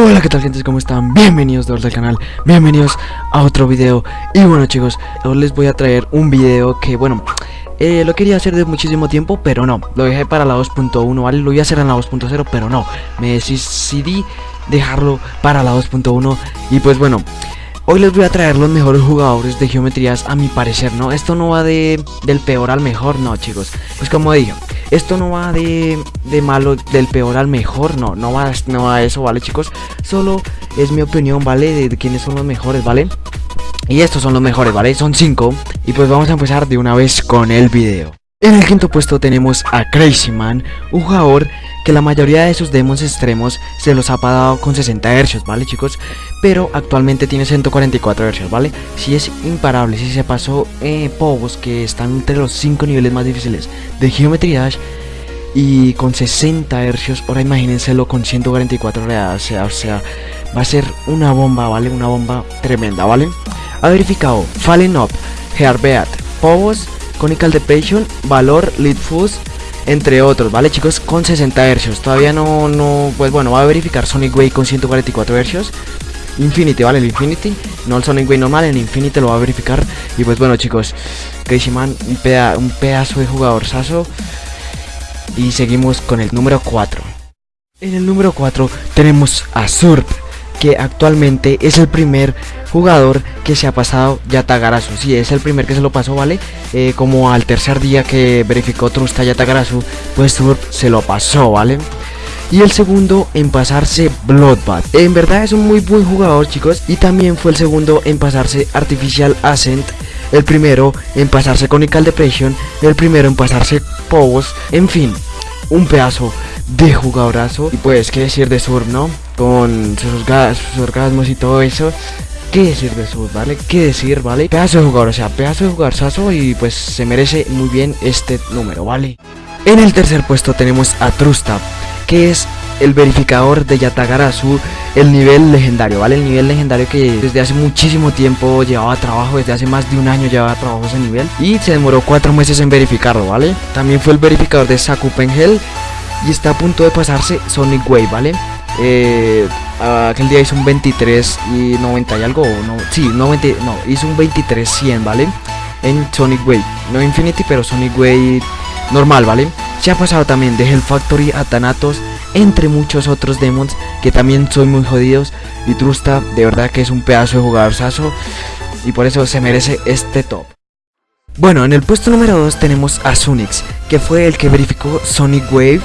Hola qué tal gente, ¿cómo están? Bienvenidos de vuelta al canal, bienvenidos a otro video Y bueno chicos, hoy les voy a traer un video que bueno eh, Lo quería hacer de muchísimo tiempo, pero no Lo dejé para la 2.1, ¿vale? Lo iba a hacer en la 2.0, pero no Me decidí dejarlo para la 2.1 Y pues bueno Hoy les voy a traer los mejores jugadores de geometrías a mi parecer, ¿no? Esto no va de, del peor al mejor, no chicos Pues como dije, esto no va de, de malo, del peor al mejor, no, no va, no va a eso, ¿vale chicos? Solo es mi opinión, ¿vale? De, quiénes son los mejores, ¿vale? Y estos son los mejores, ¿vale? Son 5 Y pues vamos a empezar de una vez con el video en el quinto puesto tenemos a Crazy Man, un jugador que la mayoría de sus demos extremos se los ha pagado con 60 Hz, ¿vale chicos? Pero actualmente tiene 144 Hz, ¿vale? Si es imparable, si se pasó eh, Povos que están entre los 5 niveles más difíciles de Geometry Dash y con 60 Hz, ahora imagínenselo con 144 Hz, o sea, va a ser una bomba, ¿vale? Una bomba tremenda, ¿vale? Ha verificado Fallen Up, Heartbeat, Povos Conical Depression, Valor, Lead Fuse, entre otros, ¿vale chicos? Con 60 Hz, todavía no, no, pues bueno, va a verificar Sonic Way con 144 Hz Infinity, ¿vale? El Infinity, no el Sonic Way normal, el Infinity lo va a verificar. Y pues bueno chicos, Crazy Man, un, un pedazo de jugador saso Y seguimos con el número 4 En el número 4 tenemos a Surp que actualmente es el primer jugador que se ha pasado Yatagarasu sí, es el primer que se lo pasó, ¿vale? Eh, como al tercer día que verificó Trusta Yatagarasu Pues Surf se lo pasó, ¿vale? Y el segundo en pasarse Bloodbath En verdad es un muy buen jugador, chicos Y también fue el segundo en pasarse Artificial Ascent El primero en pasarse Conical Depression El primero en pasarse Povos En fin, un pedazo de jugadorazo Y pues, qué decir de Surf, ¿no? con sus, orgasmos y todo eso. ¿Qué decir de su, vale? ¿Qué decir, vale? Pedazo de jugador, o sea, pedazo de jugador saso y pues se merece muy bien este número, ¿vale? En el tercer puesto tenemos a Trustab, que es el verificador de Yatagarasu, el nivel legendario, ¿vale? El nivel legendario que desde hace muchísimo tiempo llevaba trabajo, desde hace más de un año llevaba trabajo ese nivel y se demoró cuatro meses en verificarlo, ¿vale? También fue el verificador de Saku Pengel y está a punto de pasarse Sonic Wave, ¿vale? Eh, aquel día hizo un 23 y 90 y algo, no, sí, 90, no, hizo un 23 100, ¿vale? En Sonic Way, no Infinity, pero Sonic Way normal, ¿vale? Se ha pasado también de Hell Factory a Thanatos, entre muchos otros demons que también son muy jodidos. Y Trusta, de verdad que es un pedazo de jugador saso y por eso se merece este top. Bueno, en el puesto número 2 tenemos a Sunix, que fue el que verificó Sonic Wave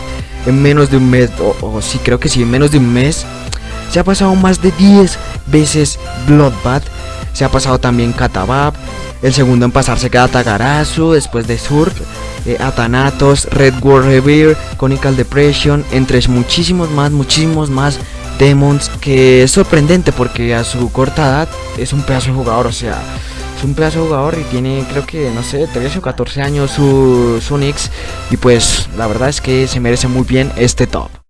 en menos de un mes, o, sí creo que sí, en menos de un mes, se ha pasado más de 10 veces Bloodbath, se ha pasado también Katabab, el segundo en pasarse queda Tagarazu, después de Surf, eh, Atanatos, Red War Revere, Conical Depression, entre muchísimos más, muchísimos más demons, que es sorprendente porque a su corta edad es un pedazo de jugador, o sea, un pedazo de jugador y tiene creo que no sé 13 o 14 años su, su Nix y pues la verdad es que se merece muy bien este top.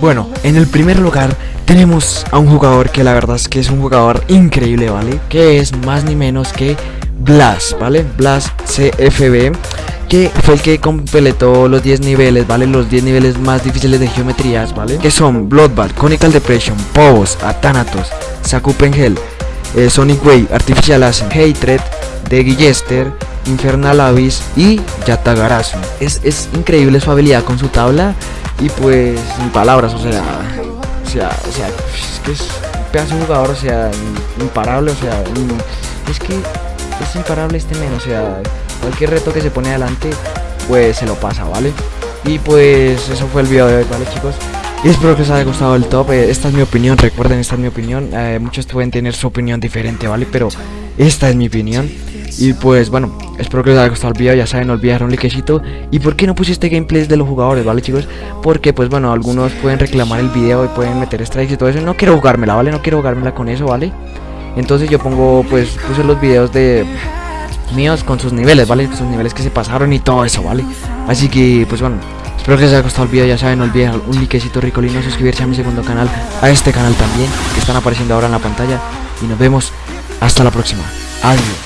Bueno, en el primer lugar tenemos a un jugador que la verdad es que es un jugador increíble, ¿vale? Que es más ni menos que Blast, ¿vale? Blast CFB que fue el que completó los 10 niveles, ¿vale? Los 10 niveles más difíciles de geometrías, ¿vale? Que son Bloodbath, Conical Depression, Povos, Athanatos, Sakupengel, eh, Sonic Way, Artificial Ascent, Hatred, de Guillester, Infernal Abyss y Yatagarasu. Es, es increíble su habilidad con su tabla y pues sin palabras, o sea, o sea, o sea, es que es un jugador, o sea, imparable, o sea, es que es imparable este men, o sea, cualquier reto que se pone adelante, pues se lo pasa, ¿vale? Y pues eso fue el video de hoy, ¿vale chicos? Y espero que os haya gustado el top, eh, esta es mi opinión, recuerden, esta es mi opinión eh, Muchos pueden tener su opinión diferente, ¿vale? Pero esta es mi opinión Y pues bueno, espero que os haya gustado el video, ya saben, no olvidar un likecito Y por qué no pusiste gameplays de los jugadores, ¿vale chicos? Porque pues bueno, algunos pueden reclamar el video y pueden meter strikes y todo eso No quiero jugármela, ¿vale? No quiero jugármela con eso, ¿vale? Entonces yo pongo, pues, puse los videos de míos con sus niveles, ¿vale? Sus niveles que se pasaron y todo eso, ¿vale? Así que, pues bueno Espero que les haya gustado el video, ya saben, no olviden un likecito ricolino, suscribirse a mi segundo canal, a este canal también, que están apareciendo ahora en la pantalla. Y nos vemos hasta la próxima. Adiós.